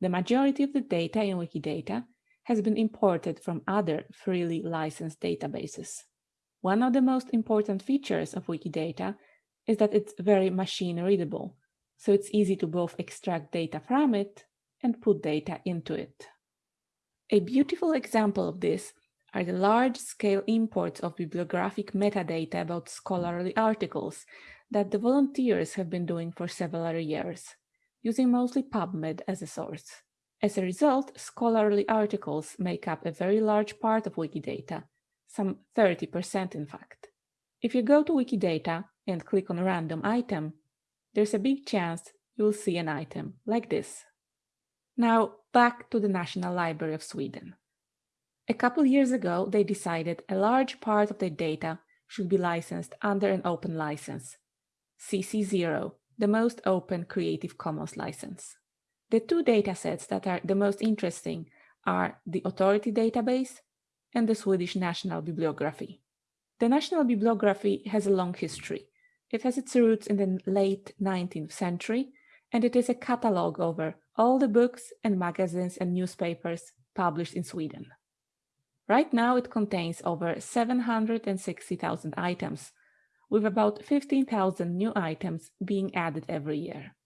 The majority of the data in Wikidata has been imported from other freely licensed databases. One of the most important features of Wikidata is that it's very machine readable, so it's easy to both extract data from it and put data into it. A beautiful example of this are the large-scale imports of bibliographic metadata about scholarly articles that the volunteers have been doing for several years using mostly PubMed as a source. As a result, scholarly articles make up a very large part of Wikidata, some 30% in fact. If you go to Wikidata and click on a random item, there's a big chance you'll see an item like this. Now back to the National Library of Sweden. A couple years ago, they decided a large part of their data should be licensed under an open license, CC0, the most open Creative Commons license. The two datasets that are the most interesting are the Authority database and the Swedish National Bibliography. The National Bibliography has a long history. It has its roots in the late 19th century, and it is a catalog over all the books and magazines and newspapers published in Sweden. Right now, it contains over 760,000 items, with about 15,000 new items being added every year.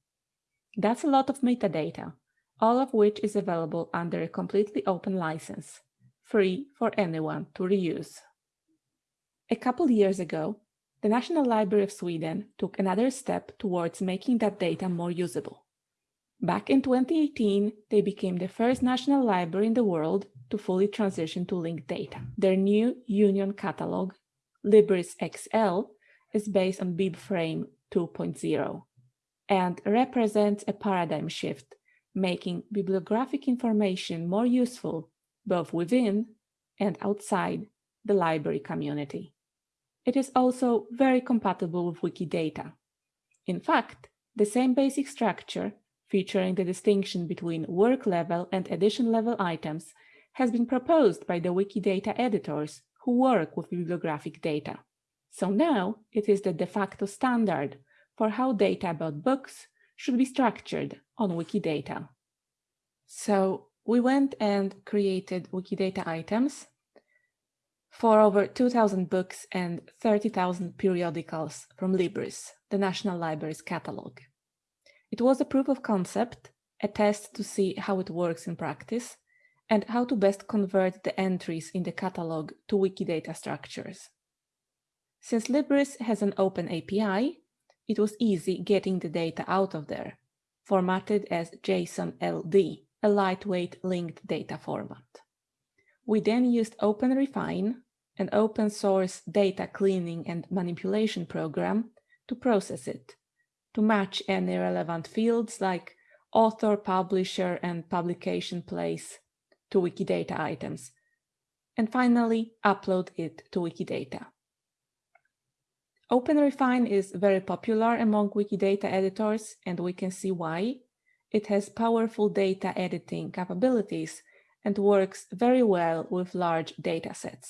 That's a lot of metadata, all of which is available under a completely open license, free for anyone to reuse. A couple years ago, the National Library of Sweden took another step towards making that data more usable. Back in 2018, they became the first national library in the world to fully transition to linked data. Their new Union catalog, Libris XL, is based on BibFrame 2.0 and represents a paradigm shift, making bibliographic information more useful both within and outside the library community. It is also very compatible with Wikidata. In fact, the same basic structure, featuring the distinction between work level and edition level items, has been proposed by the Wikidata editors who work with bibliographic data. So now it is the de facto standard for how data about books should be structured on Wikidata. So we went and created Wikidata items for over 2,000 books and 30,000 periodicals from Libris, the National Library's catalog. It was a proof of concept, a test to see how it works in practice, and how to best convert the entries in the catalog to Wikidata structures. Since Libris has an open API, it was easy getting the data out of there, formatted as JSON LD, a lightweight linked data format. We then used OpenRefine, an open source data cleaning and manipulation program, to process it, to match any relevant fields like author, publisher, and publication place to Wikidata items, and finally upload it to Wikidata. OpenRefine is very popular among Wikidata editors, and we can see why. It has powerful data editing capabilities and works very well with large datasets.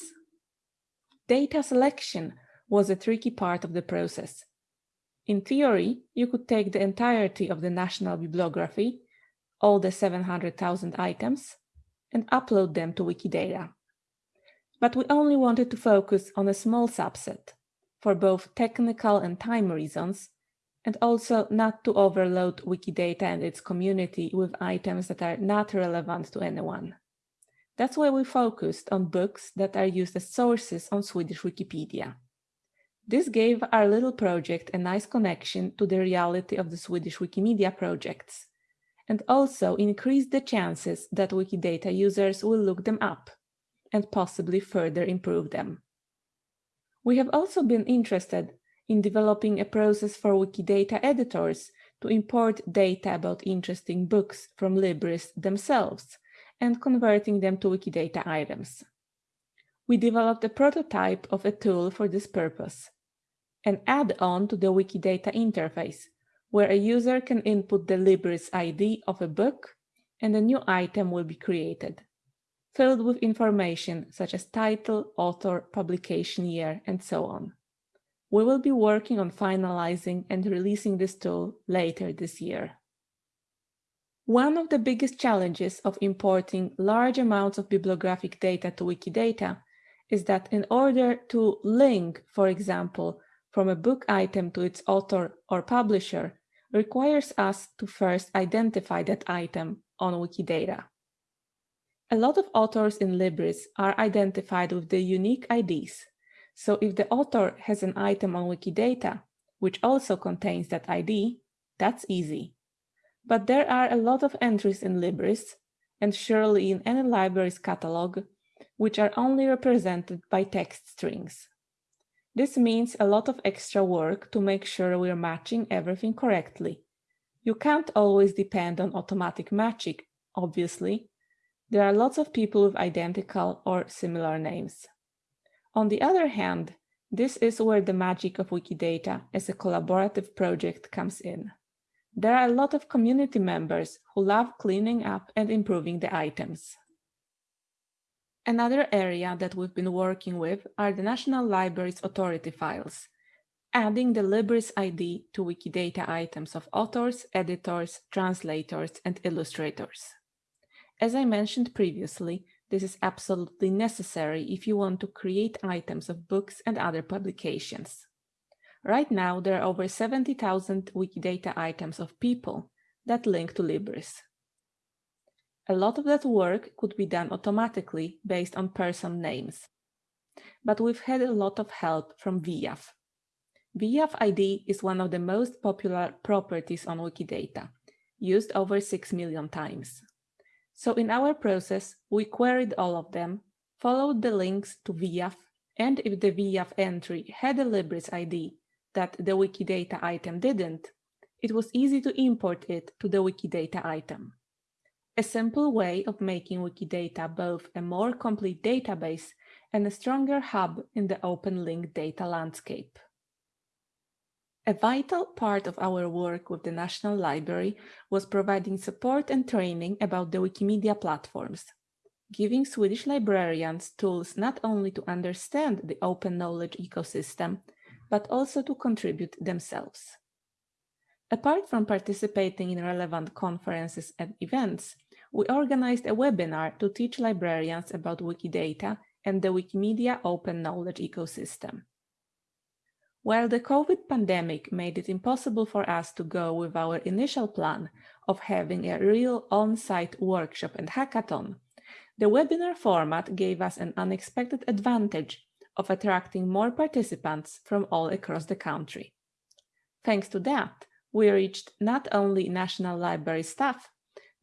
Data selection was a tricky part of the process. In theory, you could take the entirety of the national bibliography, all the 700,000 items, and upload them to Wikidata. But we only wanted to focus on a small subset for both technical and time reasons, and also not to overload Wikidata and its community with items that are not relevant to anyone. That's why we focused on books that are used as sources on Swedish Wikipedia. This gave our little project a nice connection to the reality of the Swedish Wikimedia projects, and also increase the chances that Wikidata users will look them up and possibly further improve them. We have also been interested in developing a process for Wikidata editors to import data about interesting books from Libris themselves and converting them to Wikidata items. We developed a prototype of a tool for this purpose, an add-on to the Wikidata interface, where a user can input the Libris ID of a book and a new item will be created filled with information such as title, author, publication year, and so on. We will be working on finalizing and releasing this tool later this year. One of the biggest challenges of importing large amounts of bibliographic data to Wikidata is that in order to link, for example, from a book item to its author or publisher requires us to first identify that item on Wikidata. A lot of authors in Libris are identified with the unique IDs. So if the author has an item on Wikidata, which also contains that ID, that's easy. But there are a lot of entries in Libris, and surely in any library's catalog, which are only represented by text strings. This means a lot of extra work to make sure we're matching everything correctly. You can't always depend on automatic matching, obviously, there are lots of people with identical or similar names. On the other hand, this is where the magic of Wikidata as a collaborative project comes in. There are a lot of community members who love cleaning up and improving the items. Another area that we've been working with are the National Library's authority files, adding the Libris ID to Wikidata items of authors, editors, translators, and illustrators. As I mentioned previously, this is absolutely necessary if you want to create items of books and other publications. Right now, there are over 70,000 Wikidata items of people that link to Libris. A lot of that work could be done automatically based on person names. But we've had a lot of help from VIAF. VIAF ID is one of the most popular properties on Wikidata, used over 6 million times. So in our process, we queried all of them, followed the links to VIAF, and if the VIAF entry had a Libris ID that the Wikidata item didn't, it was easy to import it to the Wikidata item. A simple way of making Wikidata both a more complete database and a stronger hub in the open link data landscape. A vital part of our work with the National Library was providing support and training about the Wikimedia platforms, giving Swedish librarians tools not only to understand the open knowledge ecosystem, but also to contribute themselves. Apart from participating in relevant conferences and events, we organized a webinar to teach librarians about Wikidata and the Wikimedia open knowledge ecosystem. While the COVID pandemic made it impossible for us to go with our initial plan of having a real on-site workshop and hackathon, the webinar format gave us an unexpected advantage of attracting more participants from all across the country. Thanks to that, we reached not only National Library staff,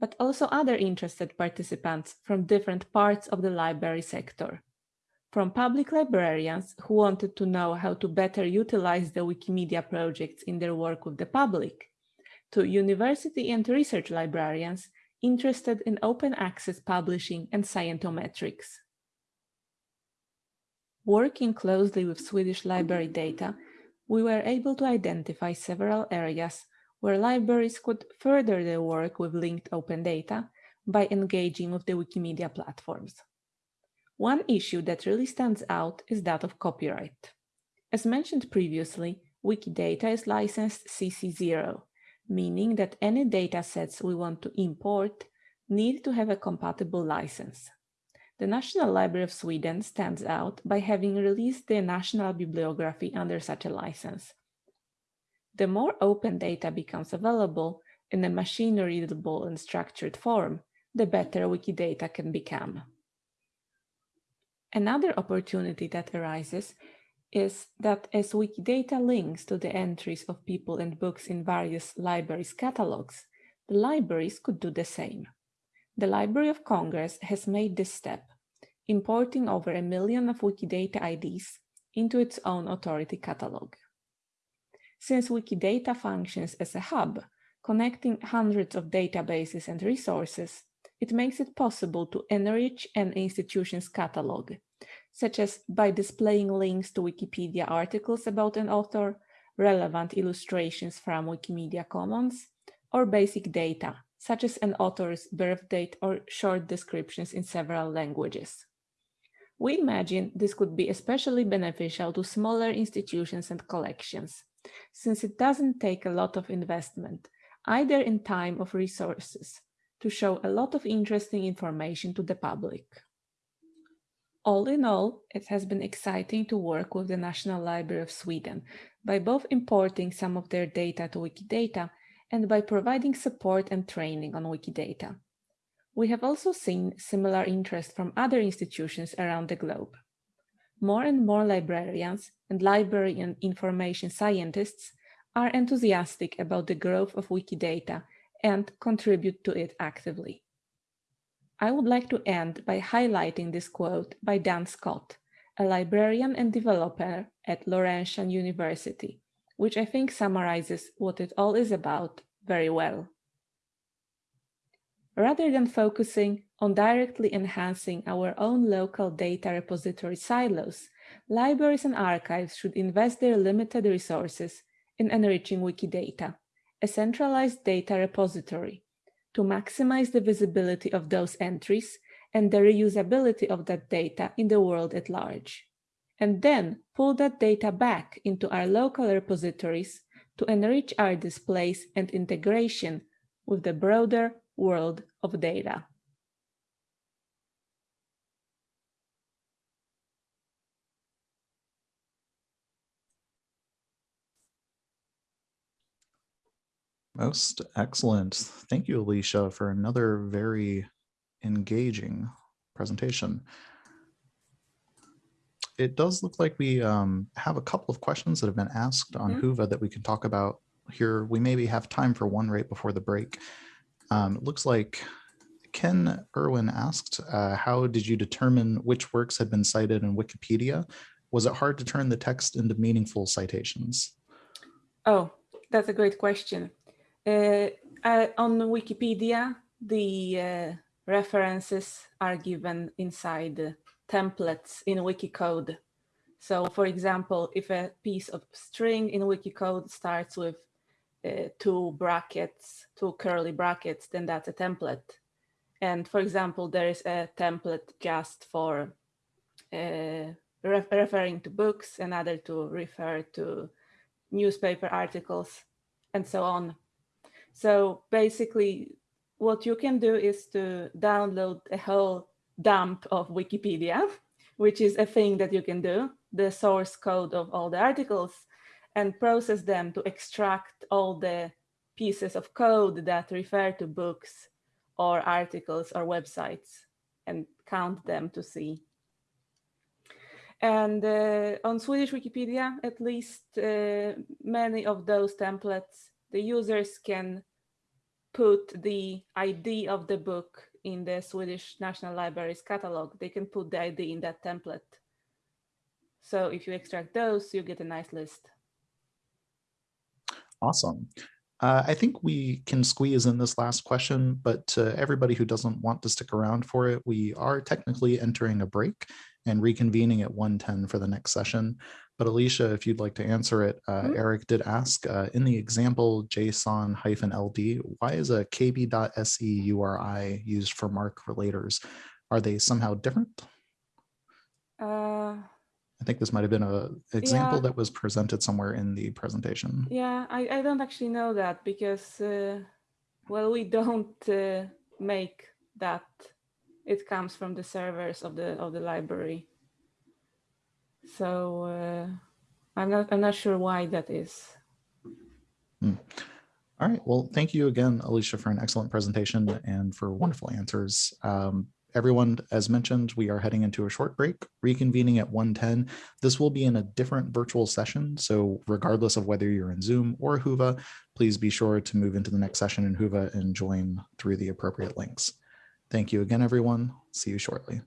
but also other interested participants from different parts of the library sector from public librarians who wanted to know how to better utilize the Wikimedia projects in their work with the public, to university and research librarians interested in open access publishing and scientometrics. Working closely with Swedish library data, we were able to identify several areas where libraries could further their work with linked open data by engaging with the Wikimedia platforms. One issue that really stands out is that of copyright. As mentioned previously, Wikidata is licensed CC0, meaning that any datasets we want to import need to have a compatible license. The National Library of Sweden stands out by having released their national bibliography under such a license. The more open data becomes available in a machine-readable and structured form, the better Wikidata can become. Another opportunity that arises is that as Wikidata links to the entries of people and books in various libraries' catalogs, the libraries could do the same. The Library of Congress has made this step, importing over a million of Wikidata IDs into its own authority catalog. Since Wikidata functions as a hub, connecting hundreds of databases and resources, it makes it possible to enrich an institution's catalog, such as by displaying links to Wikipedia articles about an author, relevant illustrations from Wikimedia Commons, or basic data, such as an author's birth date or short descriptions in several languages. We imagine this could be especially beneficial to smaller institutions and collections, since it doesn't take a lot of investment, either in time or resources, to show a lot of interesting information to the public. All in all, it has been exciting to work with the National Library of Sweden by both importing some of their data to Wikidata and by providing support and training on Wikidata. We have also seen similar interest from other institutions around the globe. More and more librarians and library and information scientists are enthusiastic about the growth of Wikidata and contribute to it actively. I would like to end by highlighting this quote by Dan Scott, a librarian and developer at Laurentian University, which I think summarizes what it all is about very well. Rather than focusing on directly enhancing our own local data repository silos, libraries and archives should invest their limited resources in enriching Wikidata a centralized data repository to maximize the visibility of those entries and the reusability of that data in the world at large. And then pull that data back into our local repositories to enrich our displays and integration with the broader world of data. Most excellent. Thank you, Alicia, for another very engaging presentation. It does look like we um, have a couple of questions that have been asked on Mhm. Whova that we can talk about here. We maybe have time for one right before the break. Um, it looks like Ken Irwin asked, uh, how did you determine which works had been cited in Wikipedia? Was it hard to turn the text into meaningful citations? Oh, that's a great question. Uh, uh, on Wikipedia, the uh, references are given inside templates in Wikicode. So for example, if a piece of string in Wikicode starts with uh, two brackets, two curly brackets, then that's a template. And for example, there is a template just for uh, re referring to books, another to refer to newspaper articles. and so on. So basically, what you can do is to download a whole dump of Wikipedia, which is a thing that you can do, the source code of all the articles, and process them to extract all the pieces of code that refer to books or articles or websites and count them to see. And uh, on Swedish Wikipedia, at least uh, many of those templates, the users can put the ID of the book in the Swedish National Library's catalog. They can put the ID in that template. So if you extract those, you get a nice list. Awesome. Uh, I think we can squeeze in this last question, but to everybody who doesn't want to stick around for it, we are technically entering a break and reconvening at 110 for the next session. But Alicia, if you'd like to answer it, uh, Mhm. Eric did ask uh, in the example JSON hyphen LD, why is a kb.se URI used for MARC relators? Are they somehow different? Uh, I think this might have been a example Yeah. that was presented somewhere in the presentation. yeah, I, I don't actually know that because, uh, well, we don't uh, make that. It comes from the servers of the of the library. So uh, I'm not I'm not sure why that is. All right. Well, thank you again, Alicia, for an excellent presentation and for wonderful answers. Um, everyone, as mentioned, we are heading into a short break, reconvening at 110. This will be in a different virtual session. So regardless of whether you're in Zoom or Whova, please be sure to move into the next session in Whova and join through the appropriate links. Thank you again, everyone. See you shortly.